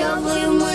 Yaşamayı